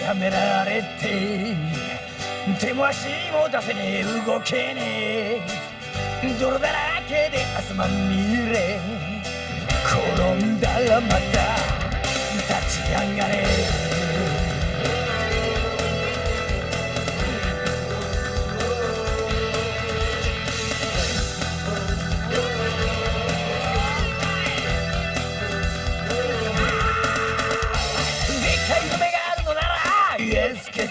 やめられて手も足も出せねえ動けねえ。泥だらけで汗まみれ転んだらまた立ち上がれ。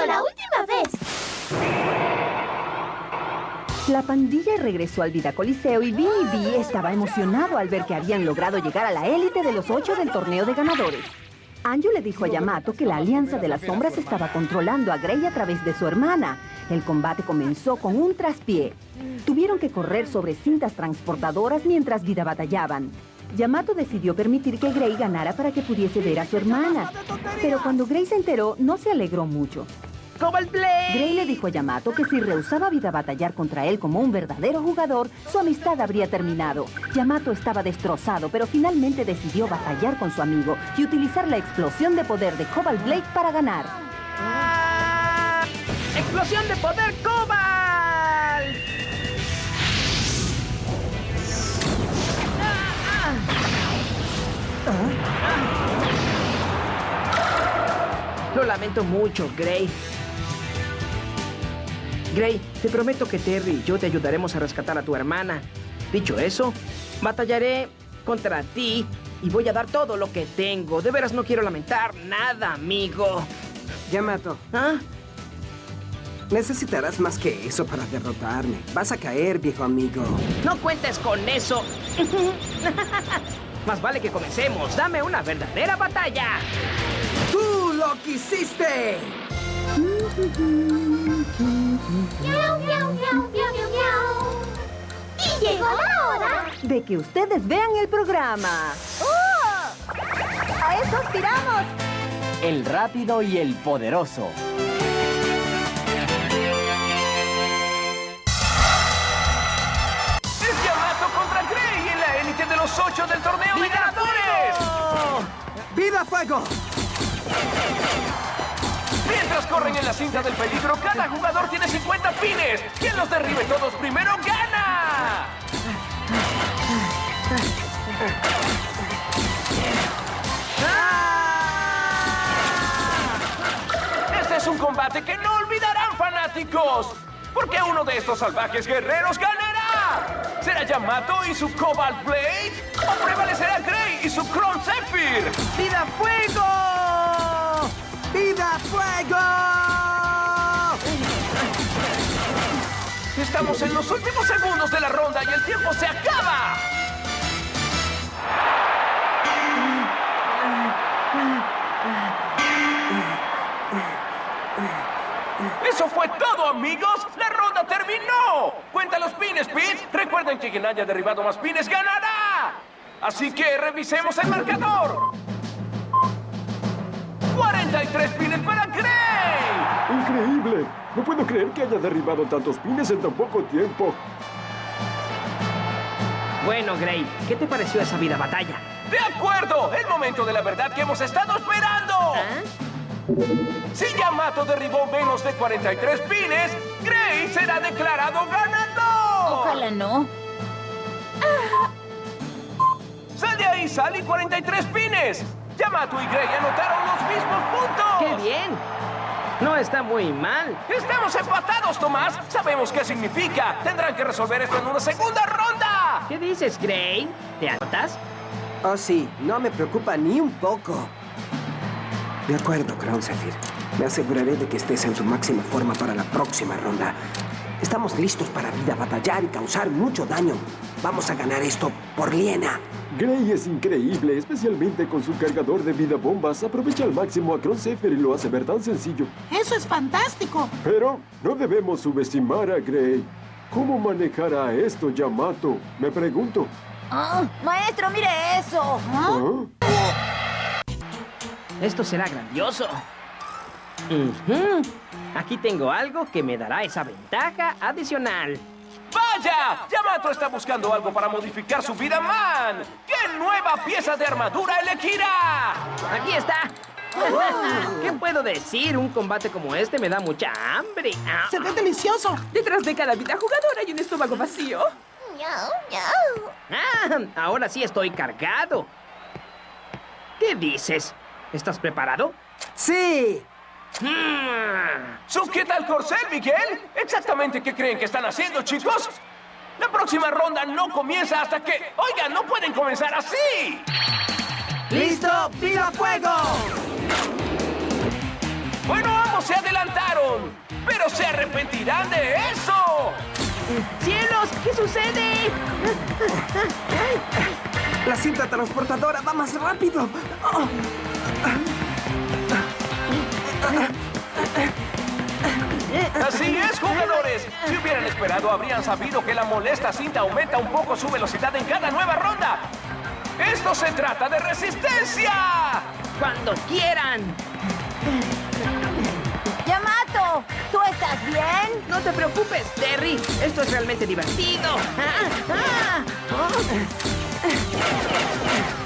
la última vez. La pandilla regresó al Vida Coliseo y Vinny B estaba emocionado al ver que habían logrado llegar a la élite de los ocho del torneo de ganadores. Anju le dijo a Yamato que la Alianza de las Sombras estaba controlando a Grey a través de su hermana. El combate comenzó con un traspié. Tuvieron que correr sobre cintas transportadoras mientras Vida batallaban. Yamato decidió permitir que Grey ganara para que pudiese ver a su hermana. Pero cuando Grey se enteró, no se alegró mucho. Grey le dijo a Yamato que si rehusaba Vida batallar contra él como un verdadero jugador, su amistad habría terminado. Yamato estaba destrozado, pero finalmente decidió batallar con su amigo y utilizar la explosión de poder de Cobalt Blade para ganar. ¡Ah! ¡Explosión de poder Cobalt! Lo lamento mucho, Gray. Gray, te prometo que Terry y yo te ayudaremos a rescatar a tu hermana. Dicho eso, batallaré contra ti y voy a dar todo lo que tengo. De veras no quiero lamentar nada, amigo. Yamato, ¿Ah? necesitarás más que eso para derrotarme. Vas a caer, viejo amigo. No cuentes con eso. Más vale que comencemos. Dame una verdadera batalla. ¡Tú lo quisiste! Miau, miau, miau, miau, miau, miau. Y llegó la hora. De que ustedes vean el programa. ¡Oh! ¡A eso aspiramos! El rápido y el poderoso. Los ocho del torneo de ganadores. ¡Viva Fuego! Mientras corren en la cinta del peligro, cada jugador tiene 50 pines. Quien los derribe todos primero gana. Este es un combate que no olvidarán, fanáticos. Porque uno de estos salvajes guerreros ganará. ¿Será Yamato y su Cobalt Blade? ¿O prevalecerá Grey y su Chrome Zephyr? ¡Vida Fuego! ¡Viva Fuego! Estamos en los últimos segundos de la ronda y el tiempo se acaba. Eso fue todo, amigos. Ronda terminó. Cuenta los pines, Pete. Recuerden que quien haya derribado más pines ganará. Así que revisemos el marcador. 43 pines para Gray. ¡Increíble! No puedo creer que haya derribado tantos pines en tan poco tiempo. Bueno, Gray, ¿qué te pareció esa vida batalla? De acuerdo, el momento de la verdad que hemos estado esperando. Si Yamato derribó menos de 43 pines, Gray será declarado ganador. Ojalá no. Sal de ahí, Sally, 43 pines. Yamato y Gray anotaron los mismos puntos. ¡Qué bien! No está muy mal. Estamos empatados, Tomás. Sabemos qué significa. Tendrán que resolver esto en una segunda ronda. ¿Qué dices, Gray? ¿Te anotas? Oh, sí, no me preocupa ni un poco. De acuerdo, Crown Zephyr. Me aseguraré de que estés en tu máxima forma para la próxima ronda. Estamos listos para vida, batallar y causar mucho daño. Vamos a ganar esto por Liena. Gray es increíble, especialmente con su cargador de vida bombas. Aprovecha al máximo a Crosshair y lo hace ver tan sencillo. Eso es fantástico. Pero no debemos subestimar a Gray. ¿Cómo manejará esto Yamato? Me pregunto. Ah, maestro, mire eso. ¿Ah? Esto será grandioso. Aquí tengo algo que me dará esa ventaja adicional. ¡Vaya! Yamato está buscando algo para modificar su vida, man. ¿Qué nueva pieza de armadura elegirá? Aquí está. ¿Qué puedo decir? Un combate como este me da mucha hambre. Ah, Se ve delicioso. Detrás de cada vida jugadora hay un estómago vacío. Ah, ahora sí estoy cargado. ¿Qué dices? ¿Estás preparado? ¡Sí! Mm. ¿Sujeta al corcel, Miguel? ¿Exactamente qué creen que están haciendo, chicos? La próxima ronda no comienza hasta que... Oigan, no pueden comenzar así. ¡Listo! ¡Viva fuego! Bueno, ambos se adelantaron. Pero se arrepentirán de eso. ¡Cielos! ¿Qué sucede? La cinta transportadora va más rápido. Oh, Así es, jugadores. Si hubieran esperado, habrían sabido que la molesta cinta aumenta un poco su velocidad en cada nueva ronda. Esto se trata de resistencia. ¡Cuando quieran! Yamato, ¿tú estás bien? No te preocupes, Terry. Esto es realmente divertido. Ah, ah. Gray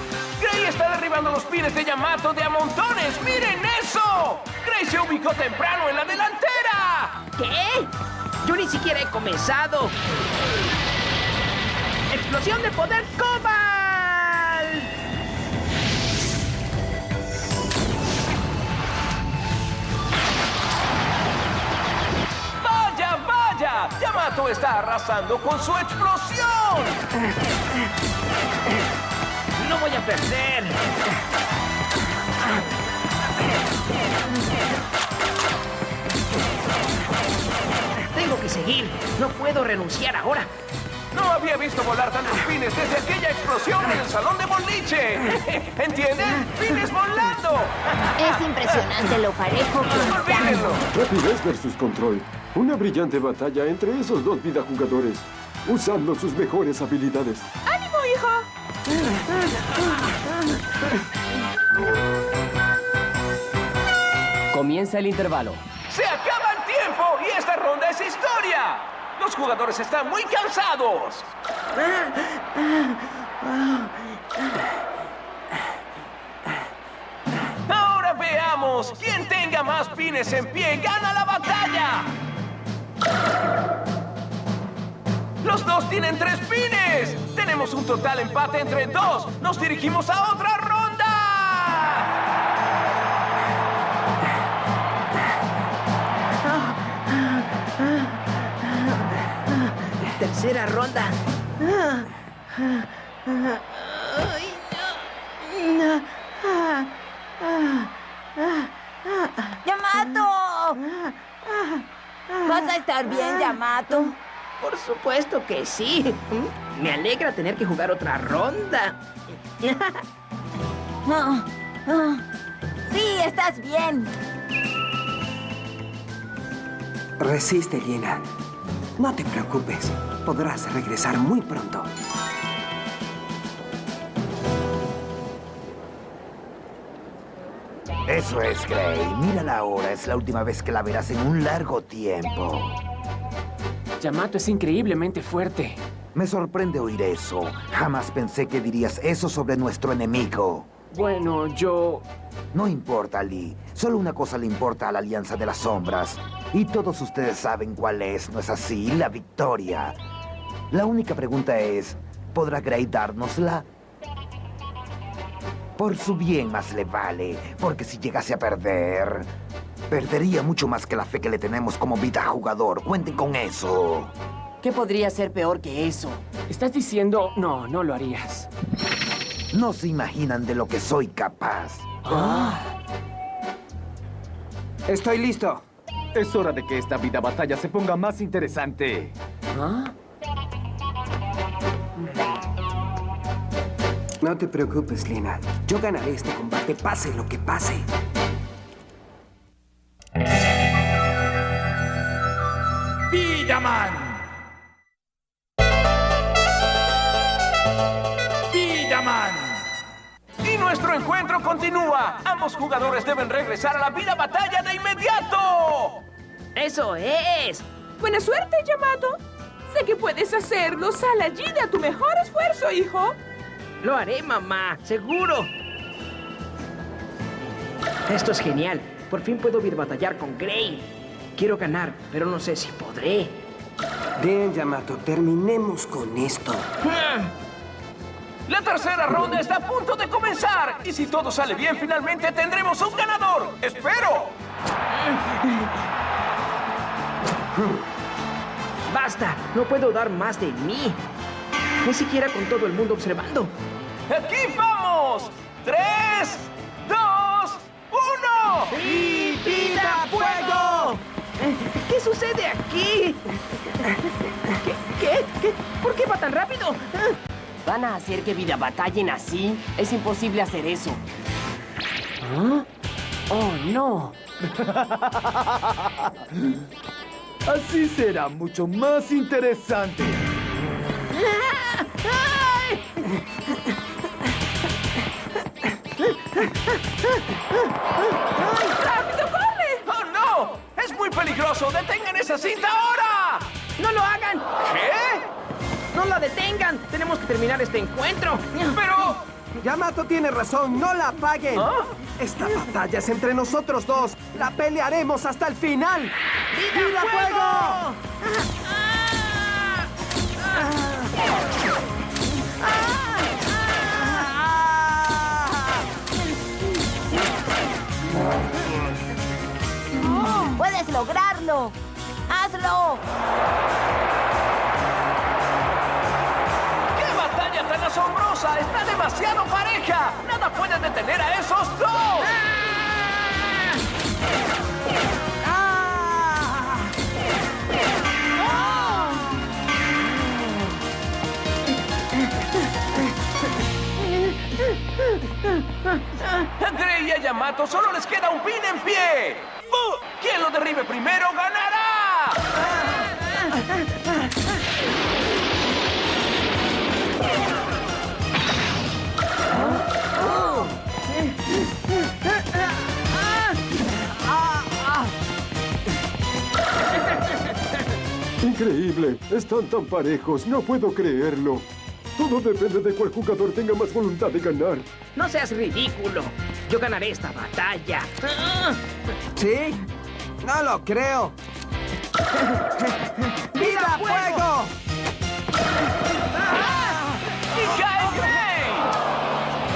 está derribando los pines de Yamato de a montones. ¡Miren eso! Gray se ubicó temprano en la delantera. ¿Qué? Yo ni siquiera he comenzado. ¡Explosión de poder Cobalt! ¡Vaya, vaya! Yamato está arrasando con su explosión. ¡No voy a perder! Tengo que seguir. No puedo renunciar ahora. No había visto volar tantos pines desde aquella explosión en el salón de boliche. ¿Entienden? ¡Pines volando! Es impresionante lo parejo que están. ¡Olvídenlo! Rapidez versus control. Una brillante batalla entre esos dos vida jugadores, usando sus mejores habilidades. Comienza el intervalo. ¡Se acaba el tiempo! ¡Y esta ronda es historia! Los jugadores están muy cansados. Ahora veamos. Quien tenga más pines en pie gana la batalla. Los dos tienen tres pines. Tenemos un total empate entre dos. Nos dirigimos a otra ronda. Tercera ronda. ¡Yamato! ¿Vas a estar bien, Yamato? Por supuesto que sí. Me alegra tener que jugar otra ronda. Ah, ah. Sí, estás bien. Resiste, Liena. No te preocupes. Podrás regresar muy pronto. Eso es, Gray. Mira la hora. Es la última vez que la verás en un largo tiempo. Yamato es increíblemente fuerte. Me sorprende oír eso. Jamás pensé que dirías eso sobre nuestro enemigo. Bueno, yo... No importa, Lee. Solo una cosa le importa a la Alianza de las Sombras. Y todos ustedes saben cuál es, ¿no es así? La victoria. La única pregunta es, ¿podrá Gray dárnosla? Por su bien más le vale, porque si llegase a perder, perdería mucho más que la fe que le tenemos como vida jugador. Cuenten con eso. ¿Qué podría ser peor que eso? ¿Estás diciendo... No, no lo harías. No se imaginan de lo que soy capaz. Estoy listo. Es hora de que esta vida batalla se ponga más interesante. ¿Ah? No te preocupes, Lina. Yo ganaré este combate, pase lo que pase. ¡Vidaman! ¡Vidaman! Y nuestro encuentro continúa. Ambos jugadores deben regresar a la vida batalla de inmediato. ¡Eso es! Buena suerte, Yamato. Sé que puedes hacerlo. Sal allí de a tu mejor esfuerzo, hijo. Lo haré, mamá, seguro. Esto es genial. Por fin puedo ir a batallar con Gray. Quiero ganar, pero no sé si podré. Bien, Yamato, terminemos con esto. La tercera ronda está a punto de comenzar. Y si todo sale bien, finalmente tendremos un ganador. ¡Espero! ¡Basta! No puedo dar más de mí. Ni siquiera con todo el mundo observando. ¡Aquí vamos! ¡Tres, dos, uno! ¡Y vida! ¿Qué sucede aquí? ¿Qué? ¿Qué? ¿Qué? ¿Por qué va tan rápido? ¿Van a hacer que vida batallen así? Es imposible hacer eso. ¿Ah? ¡Oh, no! Así será mucho más interesante. ¡Rápido, peligroso! ¡Detengan esa cinta ahora! ¡No lo hagan! ¿Qué? ¡No la detengan! Tenemos que terminar este encuentro. Pero... Yamato tiene razón, no la apaguen. ¿Ah? Esta batalla es entre nosotros dos. La pelearemos hasta el final. ¡Viva, fuego! ¡Puedes lograrlo! ¡Hazlo! ¡Qué batalla tan asombrosa! ¡Está demasiado pareja! ¡Nada puede detener a esos dos! A Gray y a Yamato solo les queda un pin en pie. Lo derribe primero ganará. Increíble. Están tan parejos. No puedo creerlo. Todo depende de cuál jugador tenga más voluntad de ganar. No seas ridículo. Yo ganaré esta batalla. ¿Sí? No lo creo. ¡Viva fuego! ¡Y cae Gray!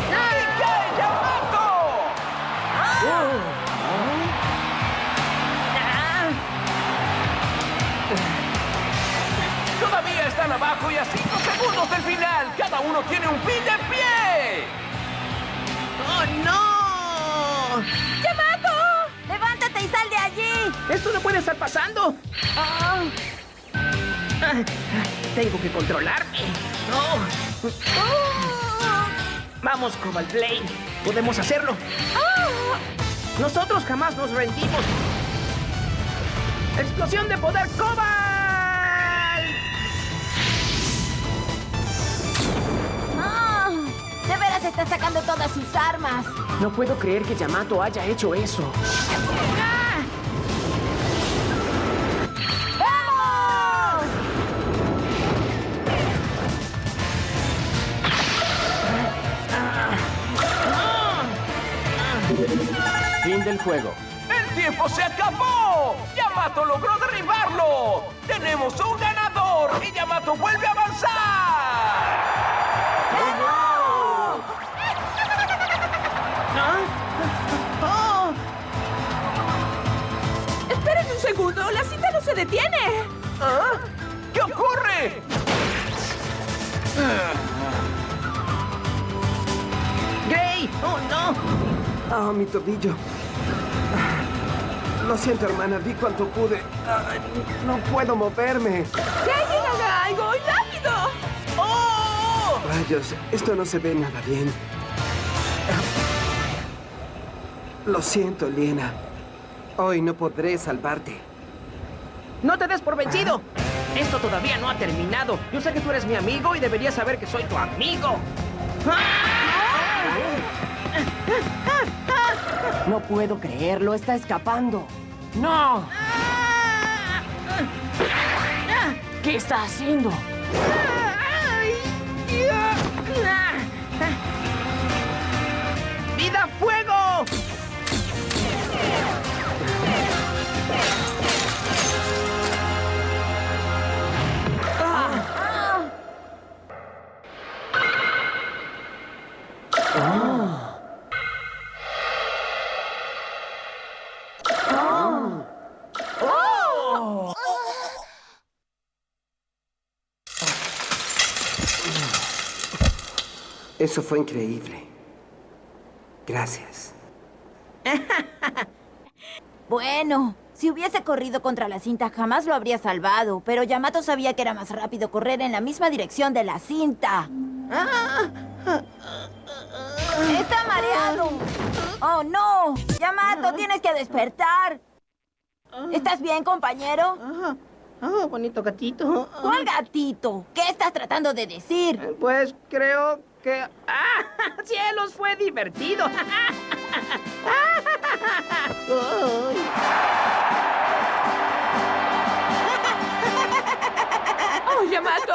¡Y cae Yamato! Todavía están abajo y a 5 segundos del final. Cada uno tiene un pin de pie. ¡Esto no puede estar pasando! Ah, Tengo que controlarme. No. Vamos, Cobalt Blade. Podemos hacerlo. Nosotros jamás nos rendimos. ¡Explosión de poder Cobalt! ¡Ah! De veras está sacando todas sus armas. No puedo creer que Yamato haya hecho eso. ¡Vamos! Fin del juego. ¡El tiempo se acabó! ¡Yamato logró derribarlo! ¡Tenemos un ganador! ¡Y Yamato vuelve a avanzar! Esperen un segundo. La cinta no se detiene. ¿Ah? ¿Qué ocurre? ¡Gray! ¡Oh, no! Ah, mi tobillo. Lo siento, hermana. Vi cuanto pude. Ay, no puedo moverme. ¡Que alguien haga algo! ¡Y rápido! ¡Oh! Rayos, esto no se ve nada bien. Lo siento, Liena. Hoy no podré salvarte. ¡No te des por vencido! Esto todavía no ha terminado. Yo sé que tú eres mi amigo y deberías saber que soy tu amigo. No puedo creerlo, está escapando. ¡No! ¿Qué está haciendo? Eso fue increíble. Gracias. Bueno, si hubiese corrido contra la cinta jamás lo habría salvado, pero Yamato sabía que era más rápido correr en la misma dirección de la cinta. ¡Está mareado! ¡Oh, no! Yamato, tienes que despertar. ¿Estás bien, compañero? Oh, bonito gatito. ¿Cuál gatito? ¿Qué estás tratando de decir? Pues creo que... ¡Ah! ¡Cielos! Fue divertido. ¡Oh, Yamato!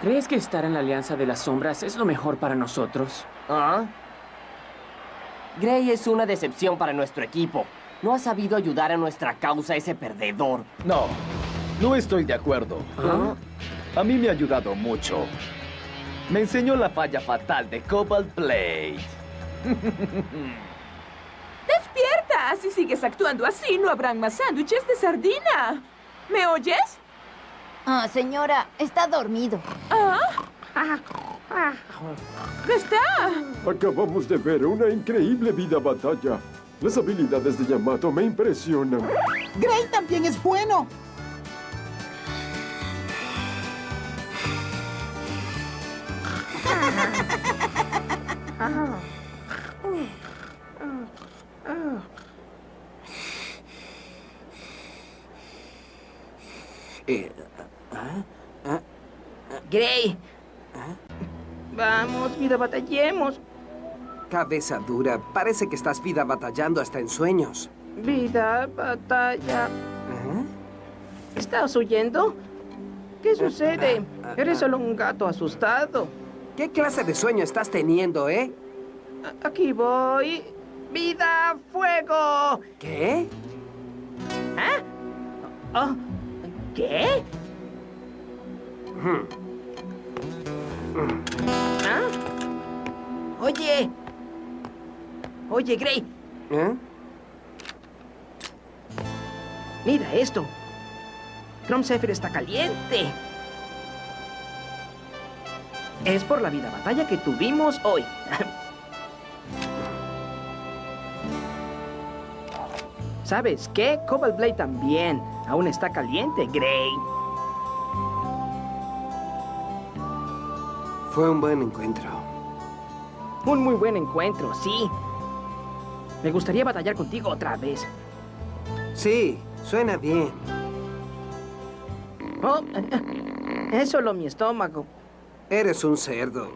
¿Crees que estar en la Alianza de las Sombras es lo mejor para nosotros? ¿Ah? Gray es una decepción para nuestro equipo. No ha sabido ayudar a nuestra causa ese perdedor. No, no estoy de acuerdo. ¿Ah? A mí me ha ayudado mucho. Me enseñó la falla fatal de Cobalt Blade. ¡Despierta! Si sigues actuando así, no habrán más sándwiches de sardina. ¿Me oyes? Ah, señora, está dormido. ¿Ah? ¿Qué está? Acabamos de ver una increíble vida batalla. Las habilidades de Yamato me impresionan. Gray también es bueno. Gray. Vamos, vida, batallemos. Cabeza dura. Parece que estás vida batallando hasta en sueños. Vida, batalla. ¿Ah? ¿Estás huyendo? ¿Qué sucede? Eres solo un gato asustado. ¿Qué clase de sueño estás teniendo, eh? Aquí voy. ¡Vida, fuego! ¿Qué? ¿Ah? Oh, ¿Qué? Hmm. ¿Ah? Oye. Oye, Gray. ¿Eh? Mira esto. Chrome Zephyr está caliente. Es por la vida batalla que tuvimos hoy. ¿Sabes qué? Cobalt Blade también. Aún está caliente, Gray. Fue un buen encuentro. Un muy buen encuentro, sí. Me gustaría batallar contigo otra vez. Sí, suena bien. Oh, es solo mi estómago. Eres un cerdo.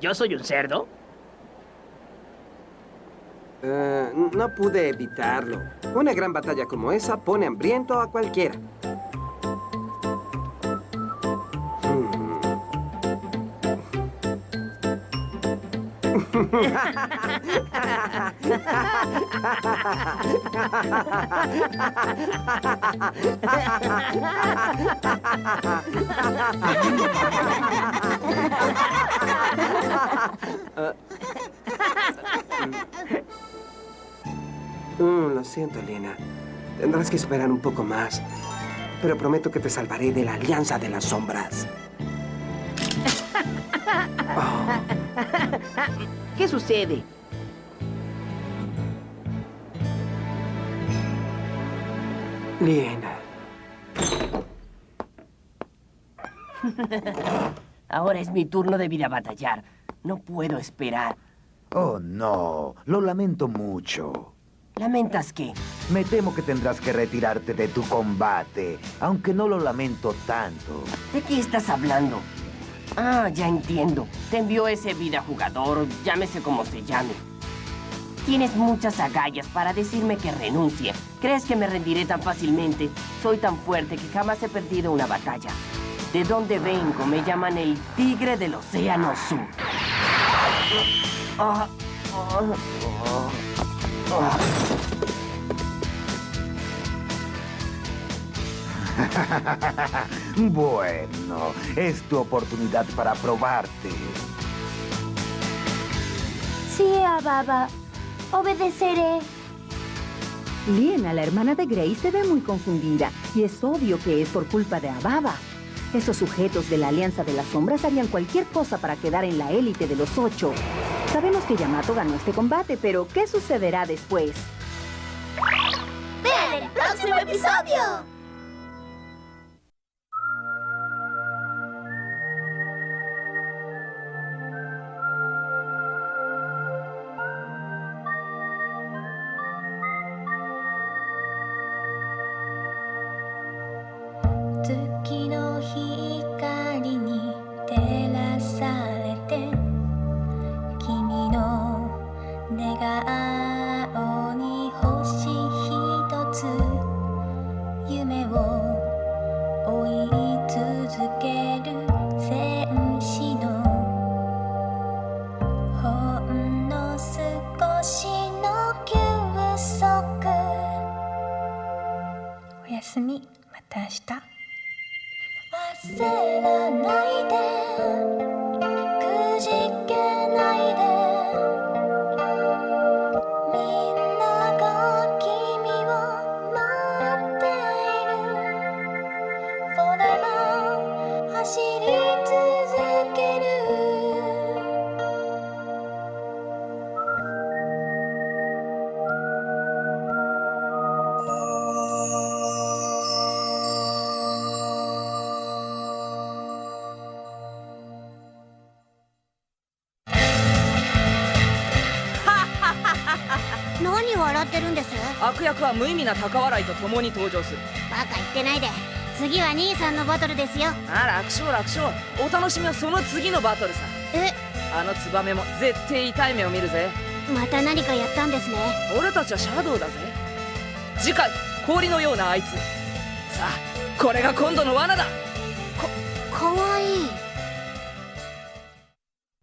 ¿Yo soy un cerdo? eh, no pude evitarlo. Una gran batalla como esa pone hambriento a cualquiera. Mm, lo siento, Lena. Tendrás que esperar un poco más. Pero prometo que te salvaré de la Alianza de las Sombras. ¿Qué sucede? Bien. Ahora es mi turno de vida batallar. No puedo esperar. Oh, no. Lo lamento mucho. ¿Lamentas qué? Me temo que tendrás que retirarte de tu combate, aunque no lo lamento tanto. ¿De qué estás hablando? Ah, ya entiendo. Te envió ese vida jugador, llámese como se llame. Tienes muchas agallas para decirme que renuncie. ¿Crees que me rendiré tan fácilmente? Soy tan fuerte que jamás he perdido una batalla. De dónde vengo me llaman el tigre del océano sur. Ah, ah, ah, bueno, es tu oportunidad para probarte. Sí, Ababa. Obedeceré. Liena, la hermana de Grace, se ve muy confundida y es obvio que es por culpa de Ababa. Esos sujetos de la Alianza de las Sombras harían cualquier cosa para quedar en la élite de los ocho. Sabemos que Yamato ganó este combate, pero ¿qué sucederá después? ¡Vean el próximo episodio! 내가 아- 役は無意味な高笑いと共に登場する。バカ言ってないで。次は兄さんのバトルですよ。あ楽勝楽勝。お楽しみはその次のバトルさ。え？あのツバメも絶対痛い目を見るぜ。また何かやったんですね。俺たちはシャドウだぜ。次回氷のようなあいつ。さあこれが今度の罠だ。かかわいい。